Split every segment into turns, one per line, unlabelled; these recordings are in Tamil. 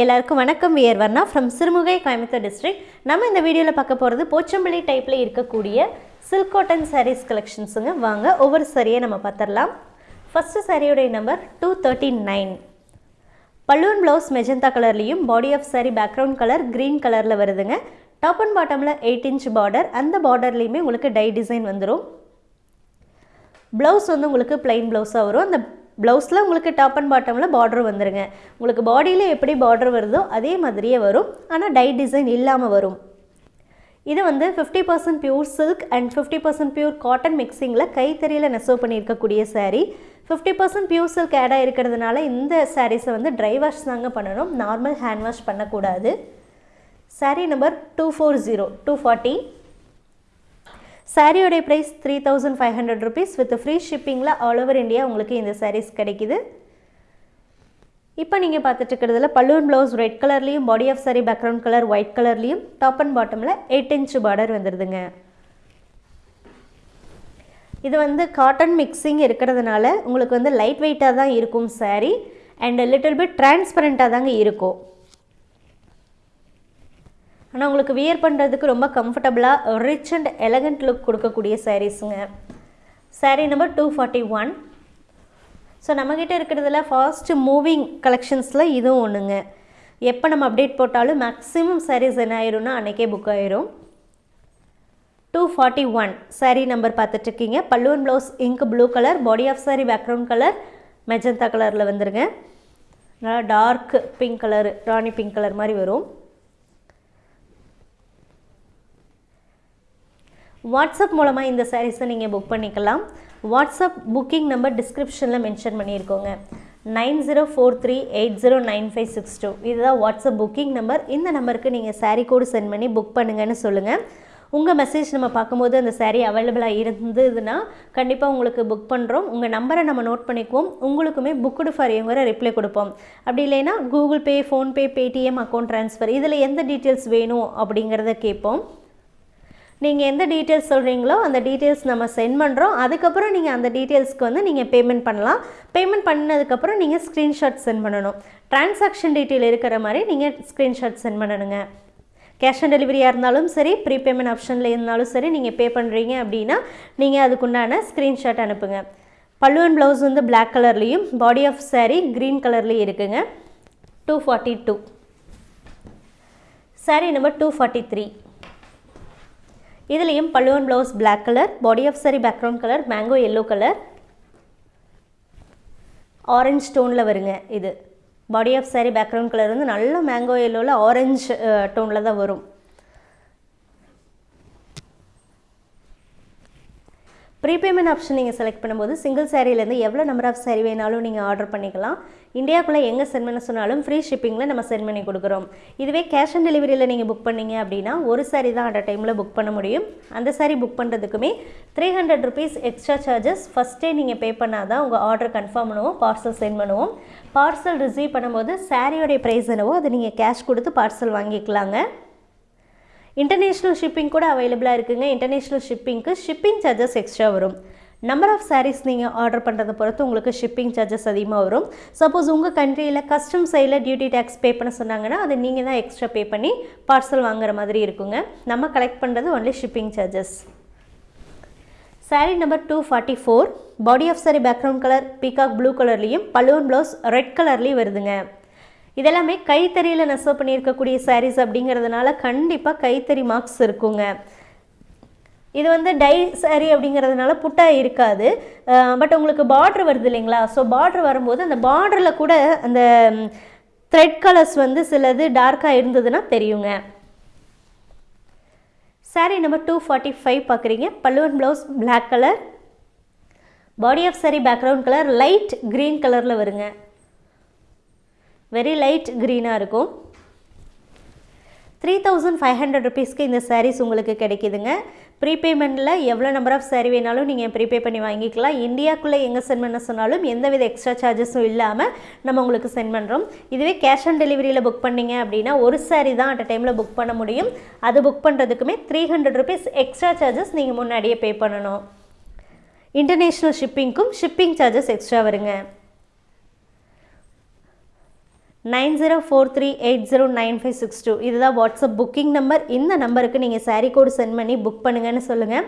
எல்லாருக்கும் வணக்கம். We're Varna from Sirumugai Coimbatore district நம்ம இந்த வீடியோவில் பார்க்க போகிறது போச்சம்பள்ளி டைப்பில் இருக்கக்கூடிய சில்க் காட்டன் சாரீஸ் கலெக்ஷன்ஸுங்க வாங்க ஒவ்வொரு சரியை நம்ம பார்த்துடலாம். ஃபஸ்ட்டு சாரியுடைய நம்பர் டூ தேர்ட்டி நைன் பல்லுவன் ப்ளவுஸ் மெஜந்தா கலர்லேயும் body of saree background colour green கலரில் வருதுங்க. டாப் அண்ட் பாட்டமில் எயிட் இன்ச் பார்டர் அந்த பார்டர்லேயுமே உங்களுக்கு டை டிசைன் வந்துடும் ப்ளவுஸ் வந்து உங்களுக்கு பிளைன் ப்ளவுஸாக வரும். அந்த ப்ளவுஸில் உங்களுக்கு டாப் அண்ட் பாட்டமில் பார்டர் வந்துடுங்க உங்களுக்கு பாடியில் எப்படி பார்டர் வருதோ அதே மாதிரியே வரும். ஆனால் டை டிசைன் இல்லாமல் வரும். இது வந்து fifty percent pure silk and fifty percent pure cotton மிக்சிங்கில் கைத்தறியில் நெசவு பண்ணியிருக்கக்கூடிய saree fifty percent pure silk ஆடாக இருக்கிறதுனால இந்த சாரீஸை வந்து ட்ரை வாஷ் தாங்க பண்ணணும். நார்மல் ஹேண்ட் வாஷ் பண்ணக்கூடாது. Saree number two four zero two forty சாரியோடைய price three thousand five hundred rupees with free ஷிப்பிங்கில் all over India உங்களுக்கு இந்த சாரீஸ் கிடைக்குது. இப்போ நீங்கள் பார்த்துட்டு இருக்கிறதுல பல்லுவன் ப்ளவுஸ் ரெட் கலர்லேயும் body of saree background colour white கலர்லேயும் டாப் அண்ட் பாட்டமில் எயிட் இன்ச் பார்டர் வந்துடுதுங்க இது வந்து காட்டன் மிக்சிங் இருக்கிறதுனால உங்களுக்கு வந்து லைட் வெயிட்டாக தான் இருக்கும் சாரீ அண்ட் லிட்டில் பிட் டிரான்ஸ்பரண்ட்டாக தாங்க இருக்கும். ஆனால் உங்களுக்கு வியர் பண்ணுறதுக்கு ரொம்ப கம்ஃபர்டபுளாக ரிச் அண்ட் எலகண்ட் லுக் கொடுக்கக்கூடிய சாரீஸுங்க saree number two forty one so நம்மக்கிட்ட இருக்கிறதுல ஃபாஸ்ட் மூவிங் கலெக்ஷன்ஸில் இதுவும் ஒன்றுங்க எப்போ நம்ம அப்டேட் போட்டாலும் மேக்ஸிமம் சாரீஸ் என்ன ஆயிரும்னா அன்றைக்கே புக் ஆயிரும். Two forty one saree number பார்த்துட்ருக்கீங்க. பல்லுவன் blouse ink blue colour body of saree background colour magenta கலரில் வந்துருங்க. நல்லா dark pink colour rani pink colour மாதிரி வரும். வாட்ஸ்அப் மூலமாக இந்த சாரீஸை நீங்கள் புக் பண்ணிக்கலாம். வாட்ஸ்அப் புக்கிங் நம்பர் டிஸ்கிரிப்ஷனில் mention பண்ணியிருக்கோங்க. Nine zero four three eight zero nine five six two. இதுதான் வாட்ஸ்அப் புக்கிங் நம்பர் இந்த நம்பருக்கு நீங்கள் சாரீ கோடு சென்ட் பண்ணி புக் பண்ணுங்கன்னு சொல்லுங்கள் உங்கள் மெசேஜ் நம்ம பார்க்கும்போது அந்த சாரீ அவைலபிளாக இருந்ததுன்னா கண்டிப்பாக உங்களுக்கு புக் பண்ணுறோம் உங்கள் நம்பரை நம்ம நோட் பண்ணிக்குவோம். உங்களுக்குமே புக்குடு ஃபார் இவங்கிற ரிப்ளை கொடுப்போம். அப்படி இல்லைன்னா Google pay PhonePe Paytm account transfer இதில் எந்த டீட்டெயில்ஸ் வேணும் அப்படிங்கிறத கேட்போம். நீங்கள் எந்த டீட்டெயில்ஸ் சொல்கிறீங்களோ அந்த டீட்டெயில்ஸ் நம்ம சென்ட் பண்ணுறோம் அதுக்கப்புறம் நீங்கள் அந்த டீட்டெயில்ஸ்க்கு வந்து நீங்கள் பேமெண்ட் பண்ணலாம். பேமெண்ட் பண்ணதுக்கப்புறம் நீங்கள் ஸ்க்ரீன்ஷாட் சென்ட் பண்ணணும். டிரான்சாக்ஷன் டீட்டெயில் இருக்கிற மாதிரி நீங்கள் ஸ்க்ரீன்ஷாட் சென்ட் பண்ணணுங்க. கேஷ் ஆன் டெலிவரியாக இருந்தாலும் சரி ப்ரீபேமெண்ட் ஆப்ஷனில் இருந்தாலும் சரி நீங்கள் பே பண்ணுறீங்க அப்படின்னா நீங்கள் அதுக்குண்டான ஸ்க்ரீன்ஷாட் அனுப்புங்க. பல்லுவன் ப்ளவுஸ் வந்து பிளாக் கலர்லேயும் பாடி ஆஃப் சாரீ க்ரீன் கலர்லேயும் இருக்குங்க. Two forty two saree number two forty three இதுலேயும் பல்லுவன் blouse black colour body of saree background colour mango yellow colour orange டோனில் வருங்க இது. Body of saree background colour வந்து நல்ல மேங்கோ எல்லோவில் ஆரஞ்சு டோனில் தான் வரும். ப்ரீபேமெண்ட் ஆப்ஷன் நீங்கள் செலக்ட் பண்ணும்போது சிங்கிள் சாரீலேருந்து எவ்வளோ நம்பர் ஆஃப் சாரீ வேணாலும் நீங்கள் ஆர்டர் பண்ணிக்கலாம். இந்தியாவுக்குள்ளே எங்கே சென்ட் பண்ண சொன்னாலும் ஃப்ரீ ஷிப்பிங்கில் நம்ம சென்ட் பண்ணி கொடுக்குறோம். இதுவே கேஷ் ஆன் டெலிவரியில் நீங்கள் புக் பண்ணீங்க அப்படின்னா ஒரு saree தான் அட் டைமில் புக் பண்ண முடியும். அந்த saree book பண்ணுறதுக்குமே three hundred rupees extra charges ஃபஸ்ட்டே நீங்கள் பே பண்ணால் தான் உங்கள் ஆர்டர் கன்ஃபார்ம் பண்ணுவோம் பார்சல் சென்ட் பண்ணுவோம். பார்சல் ரிசீவ் பண்ணும்போது சாரியோடைய ப்ரைஸ் என்னவோ அதை நீங்கள் கேஷ் கொடுத்து பார்சல் வாங்கிக்கலாங்க. இன்டர்நேஷ்னல் ஷிப்பிங் கூட அவைலபிளாக இருக்குங்க. இன்டர்நேஷ்னல் ஷிப்பிங்க்கு ஷிப்பிங் சார்ஜஸ் எக்ஸ்ட்ரா வரும். நம்பர் ஆஃப் சாரீஸ் நீங்கள் ஆர்டர் பண்ணுறதை பொறுத்து உங்களுக்கு ஷிப்பிங் சார்ஜஸ் அதிகமாக வரும். சப்போஸ் உங்கள் கண்ட்ரியில் கஸ்டம் சைடில் டியூட்டி டேக்ஸ் பே பண்ண சொன்னாங்கன்னா அதை நீங்கள் தான் எக்ஸ்ட்ரா பே பண்ணி பார்சல் வாங்குற மாதிரி இருக்குங்க. நம்ம கலெக்ட் பண்ணுறது only shipping charges saree number two forty four body of saree background colour peacock blue கலர்லேயும் பலூன் ப்ளவுஸ் ரெட் கலர்லேயும் வருதுங்க. இதெல்லாமே கைத்தறியில் நெசவு பண்ணியிருக்கக்கூடிய சாரீஸ் அப்படிங்கிறதுனால கண்டிப்பாக கைத்தறி மார்க்ஸ் இருக்குங்க. இது வந்து டை சாரி அப்படிங்கிறதுனால புட்டா இருக்காது. பட் உங்களுக்கு பார்ட்ரு வருது இல்லைங்களா? ஸோ பார்ட்ரு வரும்போது அந்த பார்டரில் கூட அந்த த்ரெட் கலர்ஸ் வந்து சிலது டார்க்காக இருந்ததுன்னா தெரியுங்க. Saree number two forty five பார்க்குறீங்க பல்லுவன் blouse black colour body of saree background colour light green கலரில் வருங்க. வெரி லைட் க்ரீனாக இருக்கும். த்ரீ தௌசண்ட் ஃபைவ் ஹண்ட்ரட் ருபீஸ்க்கு இந்த சாரீஸ் உங்களுக்கு கிடைக்குதுங்க. ப்ரீபேமெண்ட்டில் எவ்வளோ நம்பர் ஆஃப் saree வேணாலும் நீங்கள் ப்ரீபே பண்ணி வாங்கிக்கலாம். இந்தியாக்குள்ளே எங்கே சென்ட் பண்ண சொன்னாலும் எந்தவித எக்ஸ்ட்ரா சார்ஜஸும் இல்லாமல் நம்ம உங்களுக்கு சென்ட் பண்ணுறோம் இதுவே கேஷ் ஆன் டெலிவரியில் புக் பண்ணீங்க அப்படின்னா ஒரு saree தான் அட் டைமில் புக் பண்ண முடியும். அது book பண்ணுறதுக்குமே three hundred rupees extra charges நீங்கள் முன்னாடியே பே பண்ணணும். இன்டர்நேஷ்னல் ஷிப்பிங்க்கும் ஷிப்பிங் சார்ஜஸ் எக்ஸ்ட்ரா வருங்க. Nine zero four three eight zero nine five six two. இதுதான் வாட்ஸ்அப் புக்கிங் நம்பர். இந்த நம்பருக்கு நீங்கள் saree கோடு சென்ட் பண்ணி புக் பண்ணுங்கன்னு சொல்லுங்கள்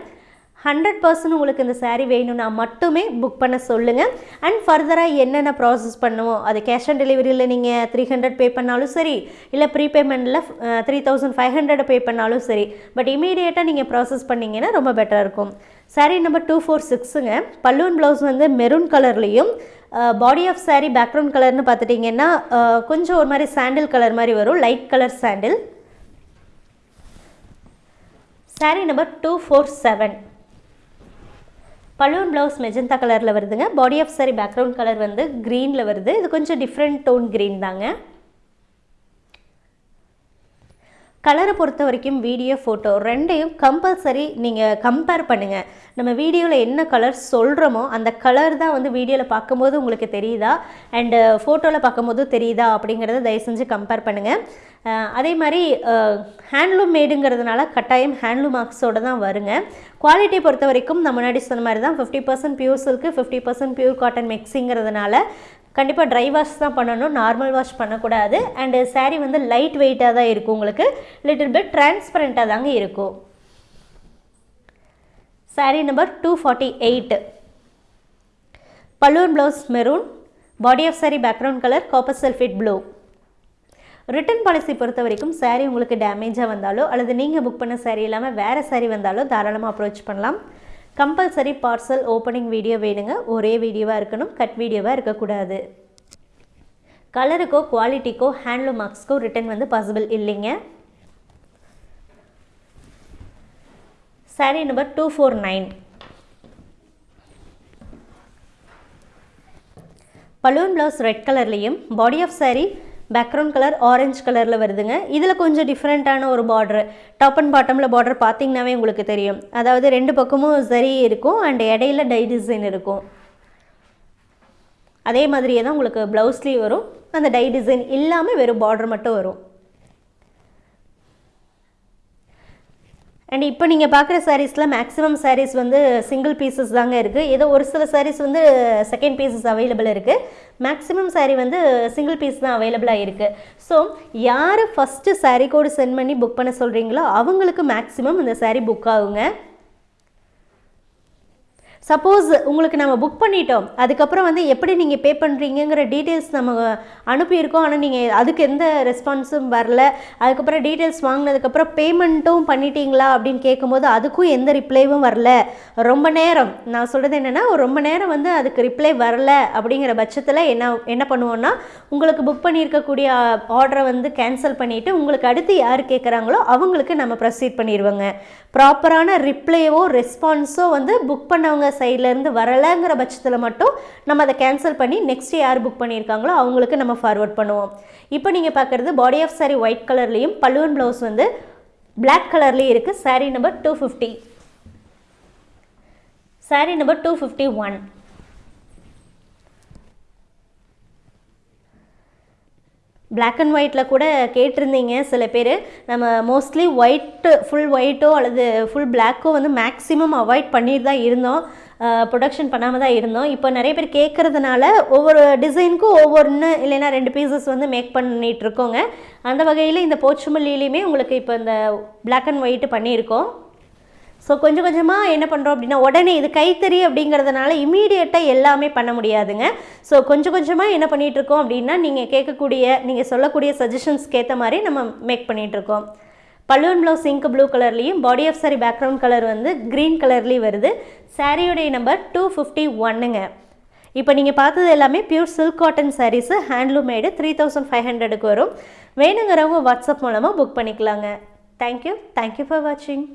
ஹண்ட்ரட் பர்சன்ட் உங்களுக்கு இந்த saree வேணும்னா மட்டுமே புக் பண்ண சொல்லுங்கள் அண்ட் ஃபர்தராக என்னென்ன ப்ராசஸ் பண்ணுவோம்? அது கேஷ் ஆன் டெலிவரியில் நீங்கள் த்ரீ ஹண்ட்ரட் பே பண்ணாலும் சரி இல்லை ப்ரீபேமெண்ட்டில் three thousand five hundred pay பண்ணாலும் சரி பட் இமீடியட்டாக நீங்கள் ப்ராசஸ் பண்ணிங்கன்னா ரொம்ப பெட்டராக இருக்கும். சாரீ நம்பர் டூ ஃபோர் சிக்ஸுங்க பல்லூன் ப்ளவுஸ் வந்து மெரூன் கலர்லேயும் பாடி ஆஃப் சாரீ பேக்ரவுண்ட் கலர்னு பார்த்துட்டிங்கன்னா கொஞ்சம் ஒரு மாதிரி சாண்டில் கலர் மாதிரி வரும் லைட் கலர் சாண்டில் saree number two four seven balloon blouse magenta கலரில் வருதுங்க. Body of saree background colour வந்து க்ரீனில் வருது. இது கொஞ்சம் டிஃப்ரெண்ட் டோன் க்ரீன் தாங்க. கலரை பொறுத்த வரைக்கும் வீடியோ ஃபோட்டோ ரெண்டையும் கம்பல்சரி நீங்கள் கம்பேர் பண்ணுங்கள் நம்ம வீடியோவில் என்ன கலர் சொல்கிறோமோ அந்த கலர் தான் வந்து வீடியோவில் பார்க்கும்போது உங்களுக்கு தெரியுதா? அண்டு ஃபோட்டோவில் பார்க்கும்போது தெரியுதா? அப்படிங்கிறத தயவு செஞ்சு கம்பேர் பண்ணுங்கள் அதே மாதிரி ஹேண்ட்லூம் மேடுங்கிறதுனால கட்டாயம் ஹேண்ட்லூம் மார்க்ஸோடு தான் வருங்க. குவாலிட்டி பொறுத்த வரைக்கும் நான் முன்னாடி சொன்ன மாதிரி தான் fifty percent pure silk fifty percent pure cotton மிக்ஸிங்கிறதுனால கண்டிப்பாக ட்ரை வாஷ் தான் பண்ணணும் நார்மல் வாஷ் பண்ணக்கூடாது. அண்டு saree வந்து லைட் வெயிட்டாக தான் இருக்கும் உங்களுக்கு. லிட்டில் பிட் டிரான்ஸ்பரண்ட்டாக தாங்க இருக்கும். Saree number two forty eight balloon blouse maroon body of saree background colour copper sulphate blue return policy பொறுத்த வரைக்கும் சாரீ உங்களுக்கு டேமேஜாக வந்தாலோ அல்லது நீங்கள் புக் பண்ண சாரீ இல்லாமல் வேறு சாரீ வந்தாலோ தாராளமாக அப்ரோச் பண்ணலாம். கம்பல்சரி பார்சல் ஓப்பனிங் வீடியோ வேணுங்க. ஒரே வீடியோவாக இருக்கணும் கட் வீடியோவாக இருக்கக்கூடாது. கலருக்கோ குவாலிட்டிக்கோ ஹேண்ட்லூம் மார்க்ஸ்க்கோ ரிட்டன் வந்து பாசிபிள் இல்லைங்க. Saree number two four nine balloon blouse red கலர்லேயும் body of saree background colour orange கலரில் வருதுங்க. இதில் கொஞ்சம் டிஃப்ரெண்ட்டான ஒரு பார்டர் டாப் அண்ட் பாட்டமில் பார்டர் பார்த்தீங்கன்னாவே உங்களுக்கு தெரியும். அதாவது ரெண்டு பக்கமும் சரி இருக்கும் அண்ட் இடையில டை டிசைன் இருக்கும். அதே மாதிரியே தான் உங்களுக்கு ப்ளவுஸ்லேயும் வரும். அந்த டை டிசைன் இல்லாமல் வெறும் பார்டர் மட்டும் வரும். அண்ட் இப்போ நீங்கள் பார்க்குற சாரீஸில் மேக்ஸிமம் சாரீஸ் வந்து சிங்கிள் பீசஸ் தாங்க இருக்குது ஏதோ ஒரு சில சாரீஸ் வந்து செகண்ட் பீசஸ் அவைலபிள் இருக்குது மேக்ஸிமம் சாரீ வந்து சிங்கிள் பீஸ் தான் அவைலபிளாக இருக்குது ஸோ யார் ஃபஸ்ட்டு சாரீ கோடு சென்ட் பண்ணி புக் பண்ண சொல்கிறீங்களோ அவங்களுக்கு மேக்ஸிமம் இந்த சாரீ புக் ஆகுங்க. சப்போஸ் உங்களுக்கு நம்ம புக் பண்ணிட்டோம். அதுக்கப்புறம் வந்து எப்படி நீங்கள் பே பண்ணுறீங்கங்கிற டீட்டெயில்ஸ் நம்ம அனுப்பியிருக்கோம். ஆனால் நீங்கள் அதுக்கு எந்த ரெஸ்பான்ஸும் வரல. அதுக்கப்புறம் டீட்டெயில்ஸ் வாங்கினதுக்கப்புறம் பேமெண்ட்டும் பண்ணிட்டீங்களா அப்படின்னு கேட்கும்போது அதுக்கும் எந்த ரிப்ளைவும் வரல. ரொம்ப நேரம். நான் சொல்கிறது என்னென்னா ரொம்ப நேரம் வந்து அதுக்கு ரிப்ளை வரல அப்படிங்கிற பட்சத்தில் என்ன என்ன பண்ணுவோன்னா உங்களுக்கு புக் பண்ணியிருக்கக்கூடிய ஆர்டரை வந்து கேன்சல் பண்ணிவிட்டு உங்களுக்கு அடுத்து யார் கேட்குறாங்களோ அவங்களுக்கு நம்ம ப்ரொசீட் பண்ணிடுவோங்க. ப்ராப்பரான ரிப்ளையோ ரெஸ்பான்ஸோ வந்து புக் பண்ணவங்க சைட்லேருந்து வரலைங்கிற பட்சத்தில் மட்டும் நம்ம அதை கேன்சல் பண்ணி நெக்ஸ்ட் யார் புக் பண்ணியிருக்காங்களோ அவங்களுக்கு நம்ம ஃபார்வர்ட் பண்ணுவோம். இப்போ நீங்கள் பார்க்குறது பாடி ஆஃப் சாரி ஒயிட் கலர்லேயும் பல்லுவன் ப்ளவுஸ் வந்து பிளாக் கலர்லேயும் இருக்குது saree number two fifty saree number two fifty one black and ஒயிட்டில் கூட கேட்டிருந்தீங்க சில பேர். நம்ம மோஸ்ட்லி ஒயிட்டு ஃபுல் ஒயிட்டோ அல்லது ஃபுல் பிளாக்கோ வந்து மேக்ஸிமம் அவாய்ட் பண்ணிட்டு தான் இருந்தோம். ப்ரொடக்ஷன் பண்ணாமல் தான் இருந்தோம். இப்போ நிறைய பேர் கேட்குறதுனால ஒவ்வொரு டிசைனுக்கும் ஒவ்வொன்று இல்லைன்னா ரெண்டு பீசஸ் வந்து மேக் பண்ணிகிட்டு இருக்கோங்க அந்த வகையில் இந்த போச்சுமல்லிலையுமே உங்களுக்கு இப்போ இந்த பிளாக் அண்ட் ஒயிட்டு பண்ணியிருக்கோம். ஸோ கொஞ்சம் கொஞ்சமாக என்ன பண்ணுறோம் அப்படின்னா உடனே இது கைத்தறி அப்படிங்கிறதுனால இமீடியட்டாக எல்லாமே பண்ண முடியாதுங்க. ஸோ கொஞ்சம் கொஞ்சமாக என்ன பண்ணிகிட்ருக்கோம் அப்படின்னா நீங்கள் கேட்கக்கூடிய நீங்கள் சொல்லக்கூடிய சஜஷன்ஸ்க்கு ஏற்ற மாதிரி நம்ம மேக் பண்ணிகிட்ருக்கோம் பல்லுவன் ப்ளவுஸ் இங்க் ப்ளூ கலர்லேயும் body off sari background colour வந்து க்ரீன் கலர்லேயும் வருது. சாரியோடைய நம்பர் டூ ஃபிஃப்டி ஒன்னுங்க இப்போ நீங்கள் பார்த்தது எல்லாமே pure silk cotton sarees handloom made three thousand five ஹண்ட்ரடுக்கு வரும். வேணுங்கிறவங்க வாட்ஸ்அப் மூலமாக புக் பண்ணிக்கலாங்க. தேங்க்யூ தேங்க்யூ ஃபார் வாட்சிங்